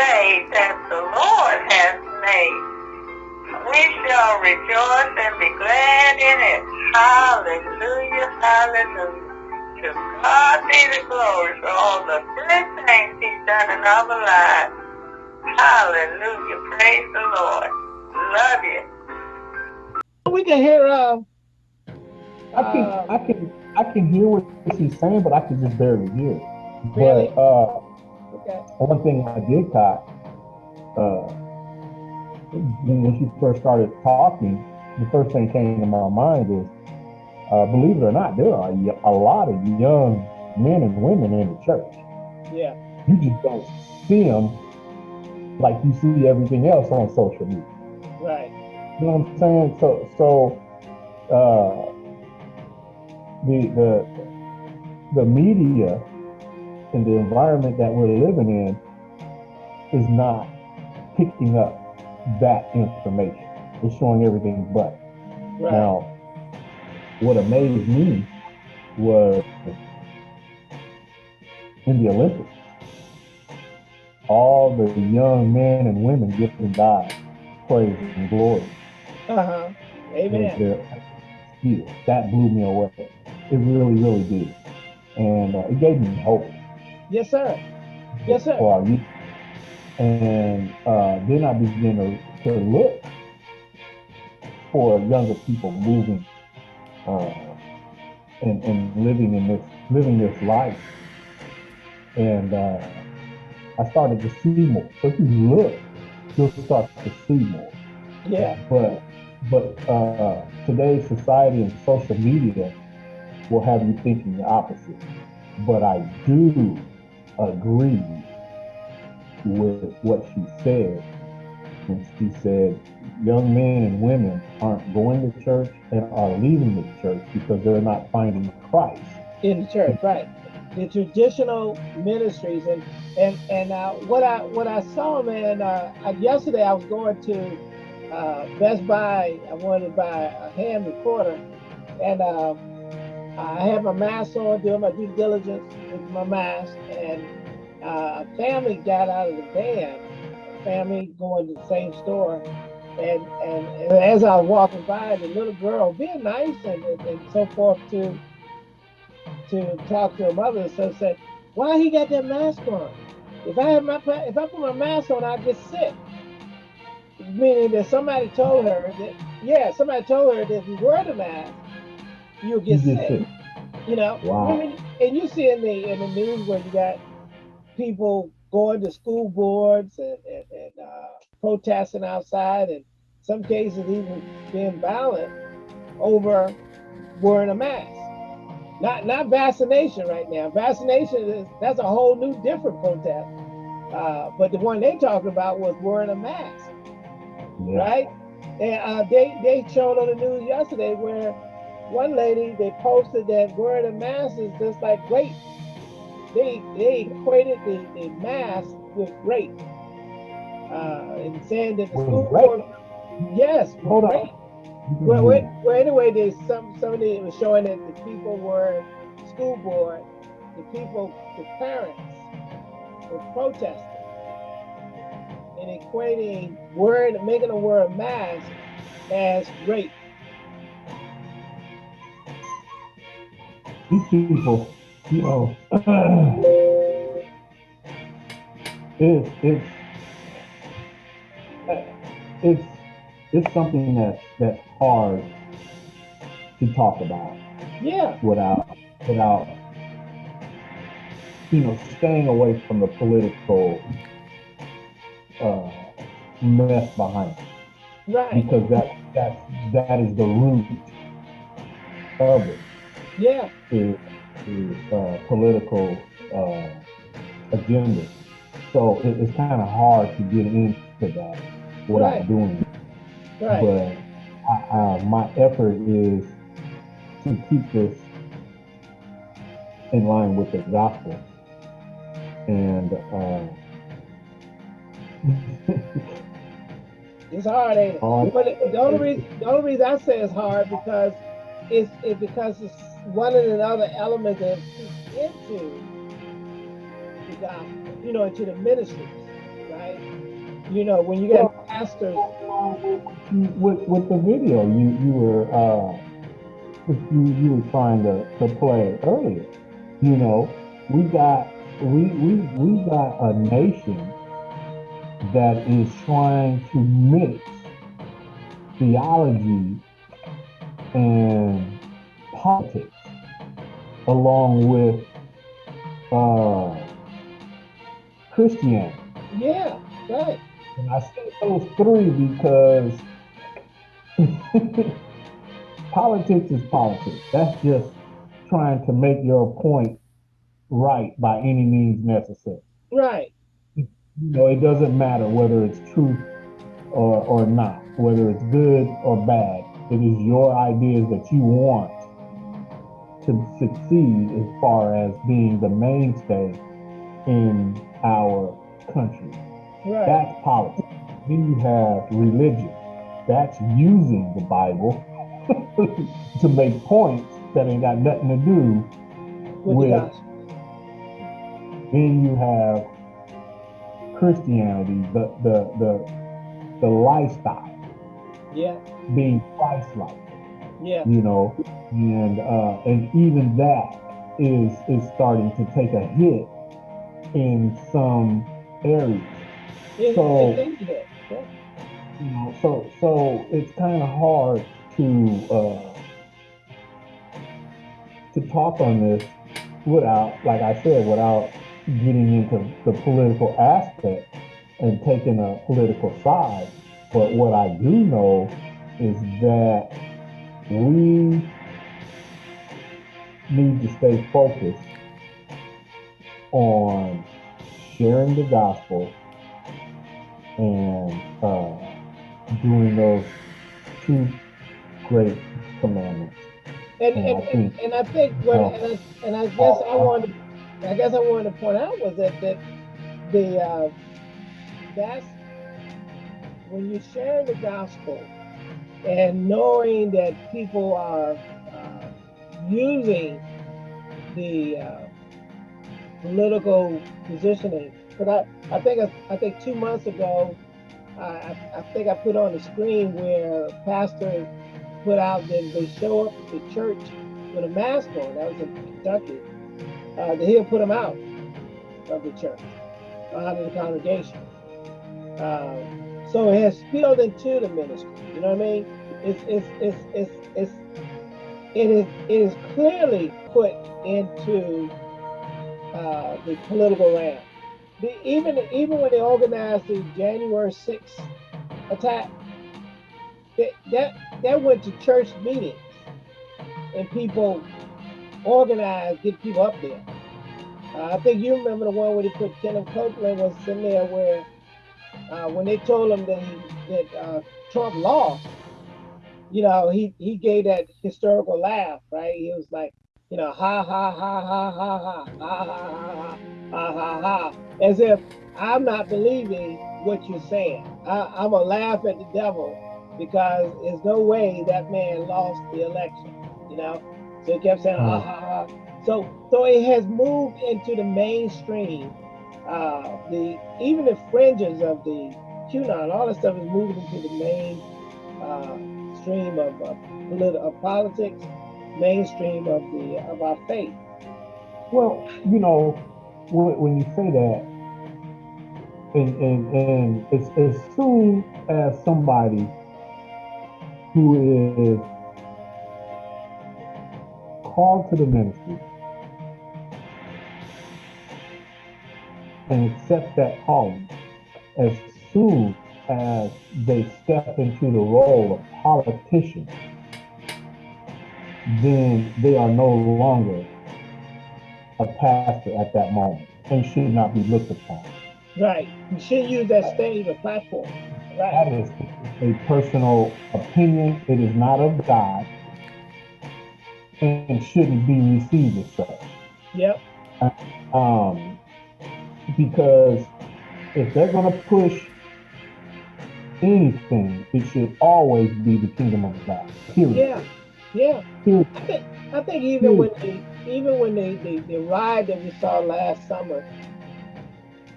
day that the Lord has made. We shall rejoice and be glad in it. Hallelujah, hallelujah. To God be the glory for all the good things he's done in our lives. Hallelujah, praise the Lord. Love you. We can hear uh, I can Uh, I can I can hear what she's saying, but I can just barely hear. it. Really? But uh, okay. one thing I did caught uh, when she first started talking, the first thing came to my mind is, uh, believe it or not, there are a lot of young men and women in the church. Yeah. You just don't see them like you see everything else on social media. Right. You know what I'm saying? So, so uh, the the the media and the environment that we're living in is not picking up that information. It's showing everything but. Right. Now, what amazed me was in the Olympics, all the young men and women giving God praise and glory. Uh huh. Amen. That blew me away. It really, really did. And uh, it gave me hope Yes, sir. Yes, sir. And uh, then I began to, to look for younger people moving uh, and, and living in this living this life. And uh, I started to see more. So if you look, you'll start to see more. Yeah. But but uh, today's society and social media will have you thinking the opposite. But I do agree with what she said when she said young men and women aren't going to church and are leaving the church because they're not finding Christ. in the church, right? The traditional ministries and and and uh, what I what I saw, man. Uh, yesterday I was going to uh, Best Buy. I wanted to buy a hand recorder, and um, I had my mask on, doing my due diligence with my mask, and uh, a family got out of the van. A family going to the same store. And, and, and as I was walking by, the little girl being nice and, and, and so forth to to talk to her mother so said, why he got that mask on? If I had my if I put my mask on, I'd get sick. Meaning that somebody told her that yeah, somebody told her that if you wear the mask, you'll get You sick. get sick. You know? Wow. I mean, and you see in the in the news where you got people going to school boards and, and, and uh, protesting outside and some cases even being violent over wearing a mask. Not not vaccination right now. Vaccination is that's a whole new different protest. Uh, but the one they talking about was wearing a mask, Yeah. right? And uh, they they showed on the news yesterday where one lady they posted that wearing a mask is just like rape. They they equated the, the mask with rape. Uh, and saying that the With school rape? board, yes, Hold on. rape. Well, well, well, anyway, there's some somebody was showing that the people were school board, the people, the parents were protesting and equating wearing, making them wear a mask as rape. These people, you know, it's it's it's it's something that that's hard to talk about. Yeah, without without you know staying away from the political uh, mess behind it. Right. because that that that is the root of it Yeah, to, is uh, political uh, agenda. So it, it's kind of hard to get into that without Right. doing it. right. But I, I, my effort is to keep this in line with the gospel. And uh, It's hard, ain't it? Hard. But the only reason, the only reason I say it's hard because it's it because it's one of another element that feeds into the gospel, you know, into the ministries, right? You know, when you got well, pastors. With with the video, you you were uh, you you were trying to, to play earlier. You know, we got we we we got a nation that is trying to mix theology and politics along with uh, Christianity. Yeah, right. And I say those three because politics is politics. That's just trying to make your point right by any means necessary. Right. You know, it doesn't matter whether it's truth or, or not, whether it's good or bad. It is your ideas that you want to succeed as far as being the mainstay in our country. Right. That's politics. Then you have religion. That's using the Bible to make points that ain't got nothing to do with. with then you have Christianity, the the the the lifestyle. Yeah. Being Christ-like. Yeah. You know, and uh, and even that is is starting to take a hit in some areas. Yeah, so, yeah. you know, so so it's kind of hard to uh, to talk on this without, like I said, without getting into the political aspect and taking a political side. But what I do know is that we need to stay focused on sharing the gospel and uh, doing those two great commandments. And, and, and, I think, and, I think what, and, I, and I guess I wanted I guess I wanted to point out was that that the uh, that's when you share the gospel and knowing that people are uh, using the uh, political positioning. But I, I think I, think two months ago, I, I think I put on the screen where pastor put out that they show up at the church with a mask on. That was in Kentucky uh, that he'll put them out of the church, out of the congregation. Uh, so it has spilled into the ministry. You know what I mean? It's it's it's it's, it's it is it is clearly put into uh, the political realm. The, even even when they organized the January 6th attack, that, that that went to church meetings and people organized, get people up there. Uh, I think you remember the one where they put Kenneth Copeland was in there where uh, when they told him that he, that uh, Trump lost, you know, he he gave that historical laugh, right? He was like, you know, ha ha ha ha ha ha ha ha ha ha ha ha, as if I'm not believing what you're saying. I, I'm gonna laugh at the devil because there's no way that man lost the election, you know. So he kept saying, ha ha ha. So so it has moved into the mainstream. Uh, the even the fringes of the QAnon, all that stuff is moving into the main uh, stream of, of, of politics, mainstream of the of our faith. Well, you know, when, when you say that, and and, and as, as soon as somebody who is called to the ministry and accept that calling as soon as they step into the role of politician, then they are no longer a pastor at that moment and should not be looked upon. Right. You shouldn't use that stage or platform. Right. That is a personal opinion. It is not of God and shouldn't be received as such. Yep. Um, because if they're going to push anything, it should always be the kingdom of God. Period. Yeah, yeah. Period. I think I think even Period. when they even when they, they the ride that we saw last summer,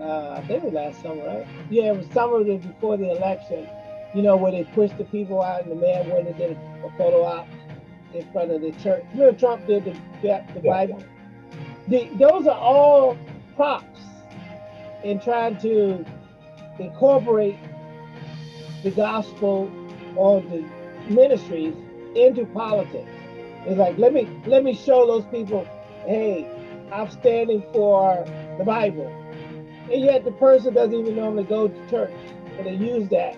Uh, I think it was last summer, right? Yeah, it was summer before the election. You know, where they pushed the people out and the man went and did a photo op in front of the church. Remember Trump did the, the Bible? The, those are all props in trying to incorporate the gospel or the ministries into politics. It's like let me let me show those people, hey, I'm standing for the Bible. And yet the person doesn't even normally go to church, and they use that.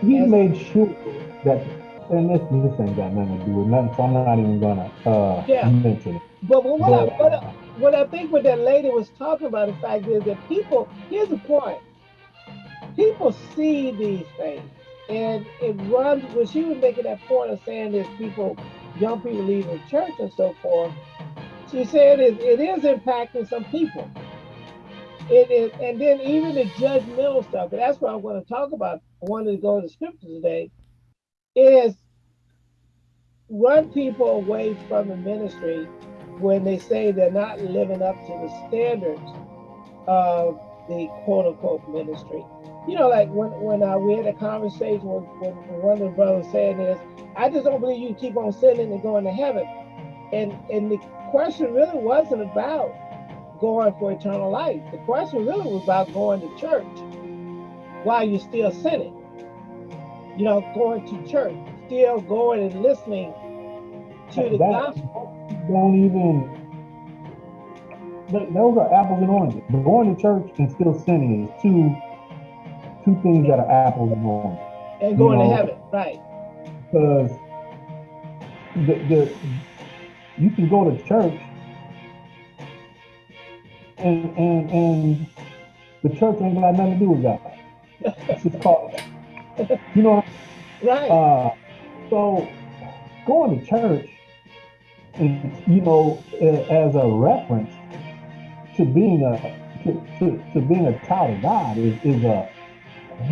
He made sure that and this this ain't got nothing to do with nothing, so I'm not even gonna uh, yeah. mention it. But, but what, but, I, what, I, what I think what that lady was talking about, the fact is that people, here's the point. People see these things and it runs when she was making that point of saying that people, young people leaving church and so forth, she said it, it is impacting some people. It is, and then even the judgmental stuff, and that's what I'm going to talk about. I wanted to go to the scripture today is run people away from the ministry when they say they're not living up to the standards of the quote unquote ministry. You know, like when when uh, we had a conversation with, one of the brothers saying this, I just don't believe you keep on sinning and going to heaven. And and the question really wasn't about going for eternal life. The question really was about going to church while you're still sinning you know, going to church, still going and listening to the that, gospel. Don't even. Those are apples and oranges. But going to church and still sinning is two two things that are apples and oranges. And going you know, to heaven, right? Because the, the you can go to church and and and the church ain't got nothing to do with God. It's just called you know, right? Uh, so going to church, you uh, know, as a reference to being a to, to, to being a child of God is, is a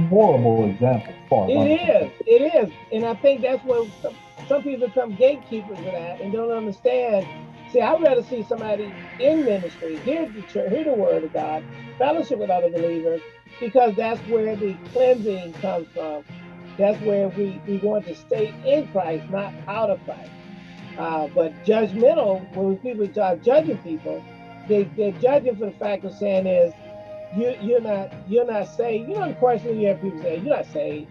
horrible example. For it is, it is, and I think that's what some, some people become gatekeepers of that and don't understand. See, I'd rather see somebody in ministry, hear the church, hear the word of God, fellowship with other believers, because that's where the cleansing comes from. That's where we, we want to stay in Christ, not out of Christ. Uh, but judgmental, when people start judging people, they, they're judging for the fact of saying is, you, you're not you're not saved. You know the question you have people say, you're not saved.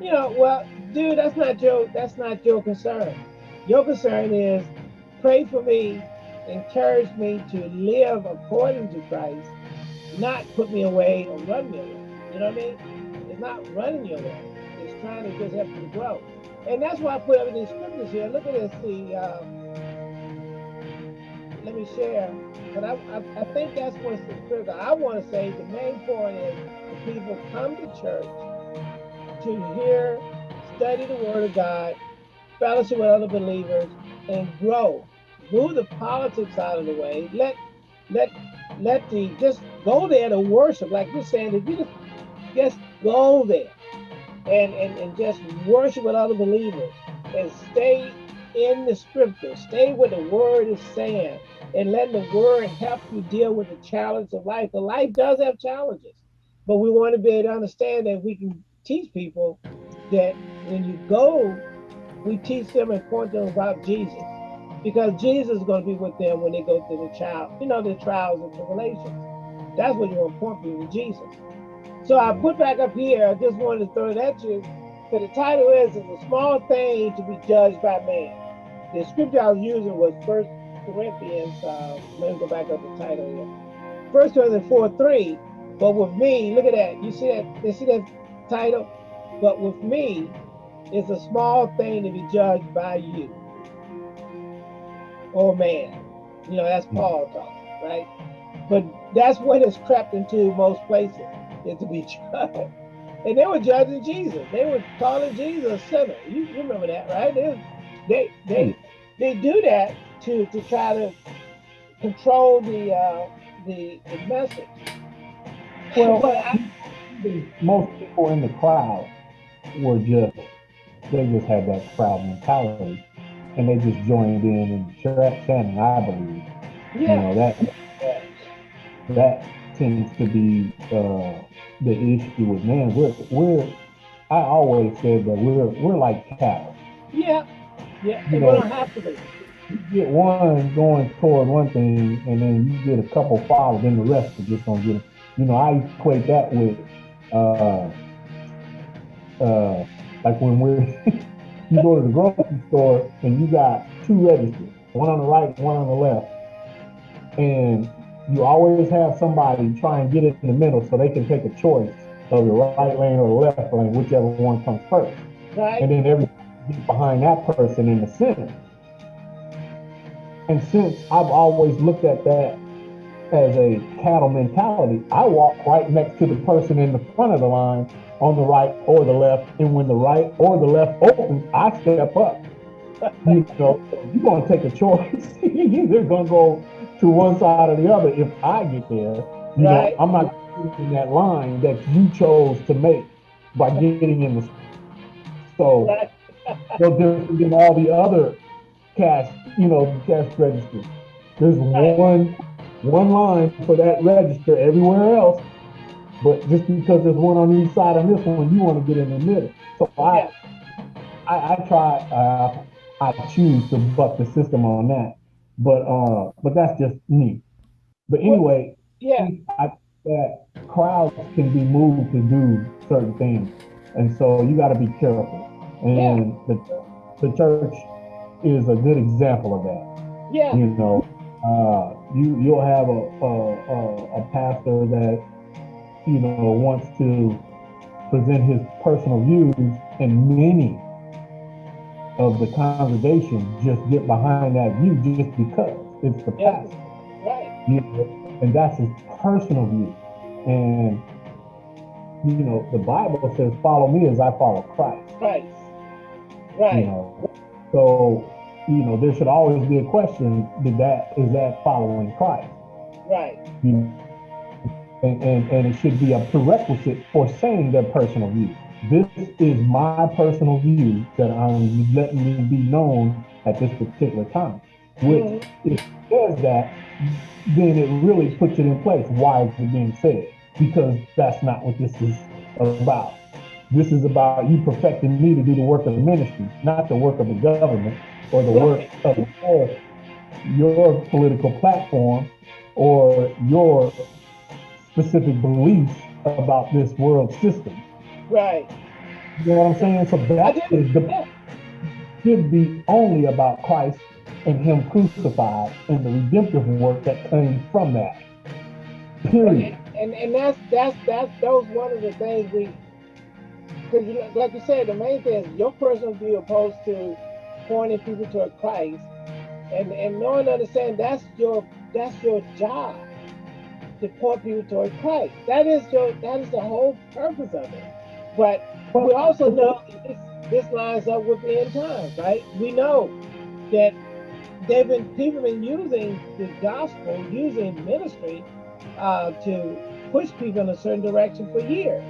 You know, well, dude, that's not your that's not your concern. Your concern is pray for me, encourage me to live according to Christ, not put me away or run me away. You know what I mean? It's not running you away. It's trying to just help you grow. And that's why I put up these scriptures here. Look at this. The um, let me share. But I, I, I think that's what's critical. I want to say the main point is the people come to church to hear, study the Word of God, fellowship with other believers, and grow. Move the politics out of the way. Let let let the just go there to worship. Like you're saying, if you just, just go there and, and, and just worship with other believers and stay in the scripture, stay where the word is saying, and let the word help you deal with the challenge of life. The life does have challenges, but we want to be able to understand that we can teach people that when you go, we teach them and point them about Jesus because Jesus is going to be with them when they go through the trial, you know, the trials and tribulations. That's what you want to point people to Jesus. So I put back up here, I just wanted to throw it at you. So the title is, It's a Small Thing to be Judged by Man. The scripture I was using was First Corinthians, uh, let me go back up the title here. First Corinthians 4 3. But with me, look at that. You see that? You see that title? But with me, it's a small thing to be judged by you or man. You know, that's Paul talking, right? But that's what has crept into most places, is to be judged. And they were judging Jesus. They were calling Jesus a sinner. You, you remember that, right? They, they they they do that to to try to control the uh, the, the message. Well, but I, most people in the crowd were just they just had that crowd mentality and they just joined in and chanting, I believe. Yeah. You know, that, that, that tends to be uh, the issue with man. We're we're I always said that we're we're like cattle. Yeah, yeah. You know, don't have to be. You get one going toward one thing, and then you get a couple followed, then the rest are just gonna get. You know, I equate that with uh, uh, like when we're you go to the grocery store and you got two registers, one on the right, one on the left, and you always have somebody try and get it in the middle so they can take a choice of the right lane or the left lane, whichever one comes first. Right. And then everybody behind that person in the center. And since I've always looked at that as a cattle mentality, I walk right next to the person in the front of the line on the right or the left. And when the right or the left opens, I step up. you know, you're going to take a choice. you're going to go to one side or the other if I get there. You right. know, I'm not in that line that you chose to make by getting in the so no different than all the other cash, you know, cash registers. There's one one line for that register everywhere else, but just because there's one on each side on this one, you want to get in the middle. So I I, I try uh, I choose to buck the system on that. But uh, but that's just me. But anyway, yeah, I, that crowds can be moved to do certain things, and so you got to be careful. And yeah. the the church is a good example of that. Yeah, you know, uh, you you'll have a a, a, a pastor that you know wants to present his personal views, and many of the congregation just get behind that view just because it's the yeah. pastor. Right. You know, and that's his personal view. And you know, the Bible says, follow me as I follow Christ. Christ. Right. You know, so you know, there should always be a question, did that is that following Christ? Right. You know, and, and, and it should be a prerequisite for saying their personal view. This is my personal view that I'm letting me be known at this particular time. Which, if it says that, then it really puts it in place. Why is it being said? Because that's not what this is about. This is about you perfecting me to do the work of the ministry, not the work of the government or the work of your, your political platform or your specific beliefs about this world system. Right. You know what I'm saying? So that is the should be only about Christ and Him crucified and the redemptive work that came from that. Period. And, and and that's that's that's those one of the things we because you, like you said, the main thing is your personal view opposed to pointing people toward Christ and and knowing understand that's your that's your job to point people toward Christ. That is your that is the whole purpose of it. But but we also know this, this lines up with the end times, right? We know that they've been people have been using the gospel, using ministry uh, to push people in a certain direction for years.